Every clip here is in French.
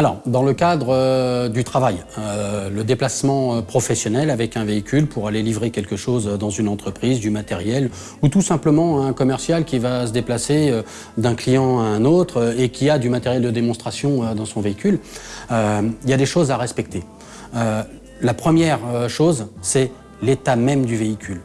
Alors, dans le cadre euh, du travail, euh, le déplacement euh, professionnel avec un véhicule pour aller livrer quelque chose dans une entreprise, du matériel, ou tout simplement un commercial qui va se déplacer d'un client à un autre et qui a du matériel de démonstration dans son véhicule, il y a des choses à respecter. la première chose, c'est l'état même du véhicule.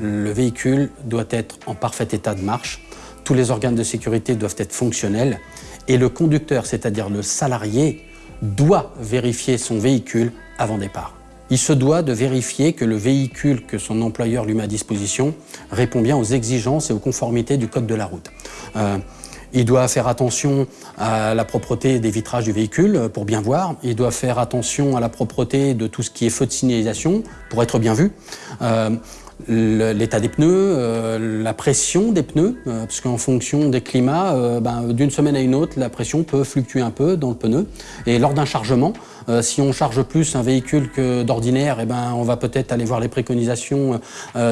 Le véhicule doit être en parfait état de marche, tous les organes de sécurité doivent être fonctionnels et le conducteur, c'est-à-dire le salarié, doit vérifier son véhicule avant départ. Il se doit de vérifier que le véhicule que son employeur lui met à disposition répond bien aux exigences et aux conformités du code de la route. Euh, il doit faire attention à la propreté des vitrages du véhicule pour bien voir. Il doit faire attention à la propreté de tout ce qui est feu de signalisation pour être bien vu. Euh, l'état des pneus, euh, la pression des pneus, euh, parce qu'en fonction des climats, euh, ben, d'une semaine à une autre, la pression peut fluctuer un peu dans le pneu. Et lors d'un chargement, si on charge plus un véhicule que d'ordinaire, eh ben, on va peut-être aller voir les préconisations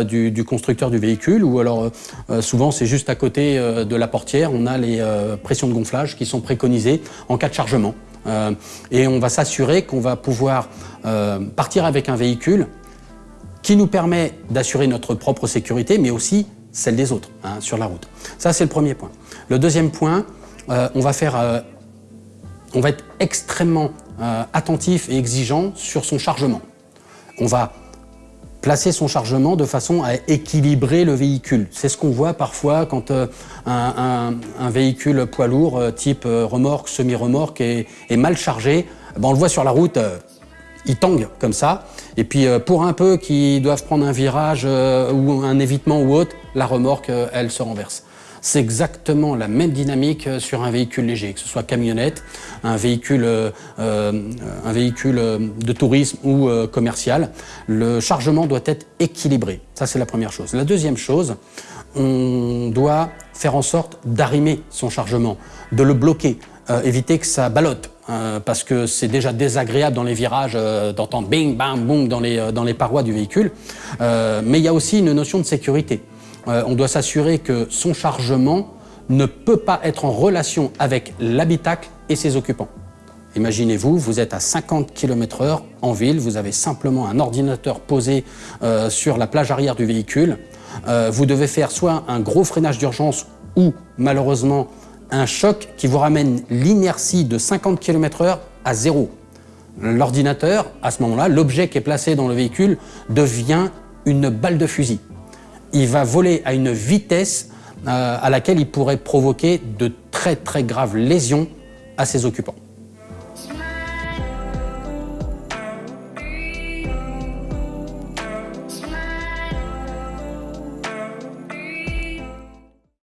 du, du, constructeur du véhicule, ou alors souvent c'est juste à côté de la portière, on a les pressions de gonflage qui sont préconisées en cas de chargement. et on va s'assurer qu'on va pouvoir partir avec un véhicule qui nous permet d'assurer notre propre sécurité, mais aussi celle des autres hein, sur la route. Ça, c'est le premier point. Le deuxième point, euh, on, va faire, euh, on va être extrêmement euh, attentif et exigeant sur son chargement. On va placer son chargement de façon à équilibrer le véhicule. C'est ce qu'on voit parfois quand un, véhicule poids lourd type remorque, semi-remorque est, mal chargé. Ben, on le voit sur la route, il tangue comme ça. Et puis euh, pour un peu qu'ils doivent prendre un virage euh, ou un évitement ou autre, la remorque, euh, elle se renverse. C'est exactement la même dynamique sur un véhicule léger, que ce soit camionnette, un véhicule, un véhicule de tourisme ou commercial. Le chargement doit être équilibré. Ça, c'est la première chose. La deuxième chose, on doit faire en sorte d'arrimer son chargement, de le bloquer, éviter que ça ballotte. Euh, parce que c'est déjà désagréable dans les virages euh, d'entendre bing, bam, boum dans les, euh, dans les parois du véhicule. mais il y a aussi une notion de sécurité. on doit s'assurer que son chargement ne peut pas être en relation avec l'habitacle et ses occupants. Imaginez-vous, vous êtes à 50 km h en ville, vous avez simplement un ordinateur posé sur la plage arrière du véhicule. vous devez faire soit un gros freinage d'urgence ou malheureusement un choc qui vous ramène l'inertie de 50 km h à zéro. L'ordinateur, à ce moment-là, l'objet qui est placé dans le véhicule devient une balle de fusil. Il va voler à une vitesse euh, à laquelle il pourrait provoquer de très très graves lésions à ses occupants.